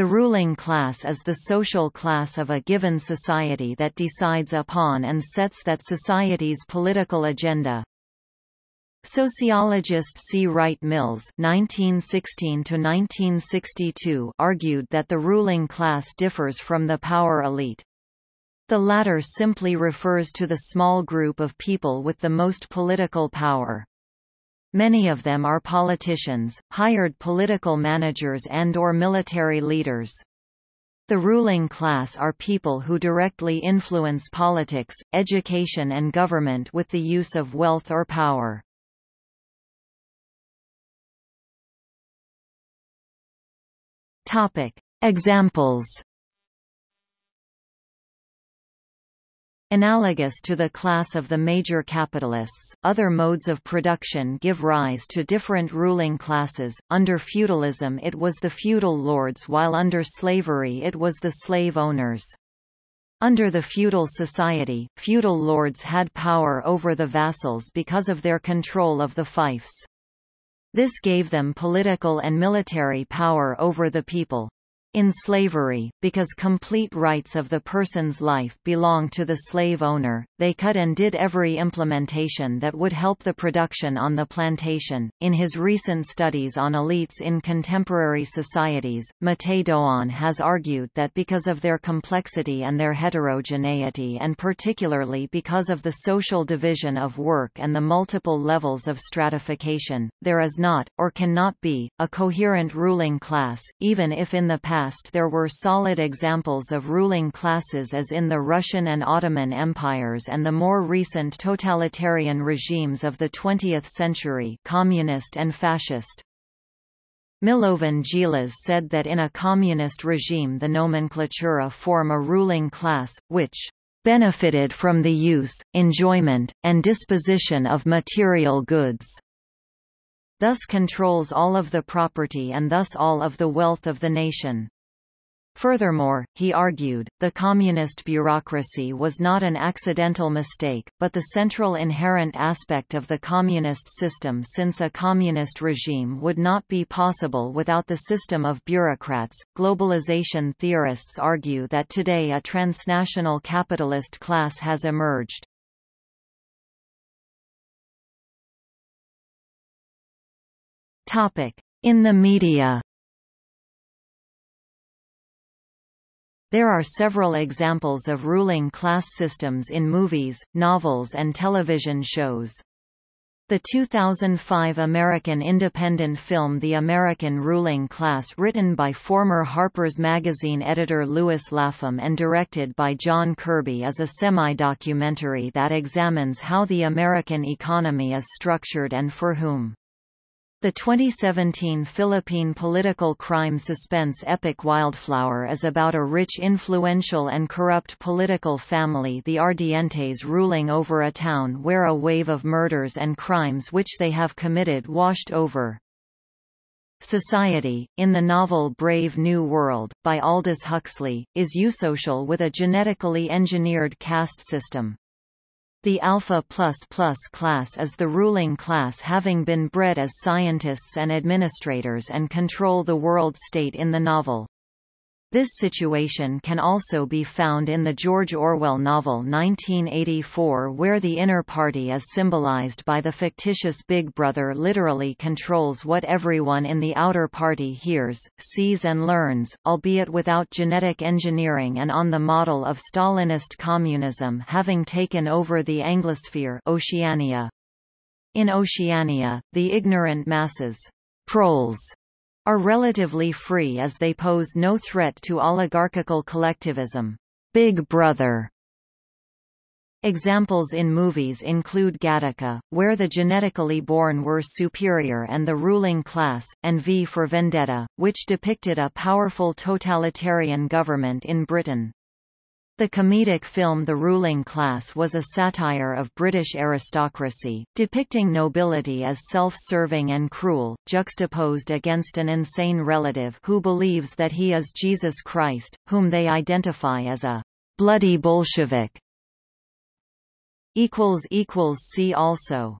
The ruling class is the social class of a given society that decides upon and sets that society's political agenda. Sociologist C. Wright Mills (1916–1962) argued that the ruling class differs from the power elite. The latter simply refers to the small group of people with the most political power. Many of them are politicians, hired political managers and or military leaders. The ruling class are people who directly influence politics, education and government with the use of wealth or power. Topic. Examples Analogous to the class of the major capitalists, other modes of production give rise to different ruling classes. Under feudalism it was the feudal lords while under slavery it was the slave owners. Under the feudal society, feudal lords had power over the vassals because of their control of the fiefs. This gave them political and military power over the people. In slavery, because complete rights of the person's life belong to the slave owner, they cut and did every implementation that would help the production on the plantation. In his recent studies on elites in contemporary societies, Mattei Dogan has argued that because of their complexity and their heterogeneity and particularly because of the social division of work and the multiple levels of stratification, there is not, or cannot be, a coherent ruling class, even if in the past past there were solid examples of ruling classes as in the Russian and Ottoman empires and the more recent totalitarian regimes of the 20th century communist and fascist. Milovan Djilas said that in a communist regime the nomenklatura form a ruling class, which benefited from the use, enjoyment, and disposition of material goods thus controls all of the property and thus all of the wealth of the nation. Furthermore, he argued, the communist bureaucracy was not an accidental mistake, but the central inherent aspect of the communist system since a communist regime would not be possible without the system of bureaucrats. Globalization theorists argue that today a transnational capitalist class has emerged. In the media There are several examples of ruling class systems in movies, novels and television shows. The 2005 American independent film The American Ruling Class written by former Harper's Magazine editor Lewis Lapham and directed by John Kirby is a semi-documentary that examines how the American economy is structured and for whom. The 2017 Philippine political crime suspense epic Wildflower is about a rich influential and corrupt political family the Ardientes ruling over a town where a wave of murders and crimes which they have committed washed over. Society, in the novel Brave New World, by Aldous Huxley, is eusocial with a genetically engineered caste system. The alpha class is the ruling class having been bred as scientists and administrators and control the world state in the novel. This situation can also be found in the George Orwell novel 1984 where the inner party is symbolized by the fictitious Big Brother literally controls what everyone in the outer party hears, sees and learns, albeit without genetic engineering and on the model of Stalinist communism having taken over the Anglosphere Oceania. In Oceania, the ignorant masses proles are relatively free as they pose no threat to oligarchical collectivism. Big Brother Examples in movies include Gattaca, where the genetically born were superior and the ruling class, and V for Vendetta, which depicted a powerful totalitarian government in Britain. The comedic film The Ruling Class was a satire of British aristocracy, depicting nobility as self-serving and cruel, juxtaposed against an insane relative who believes that he is Jesus Christ, whom they identify as a bloody Bolshevik. See also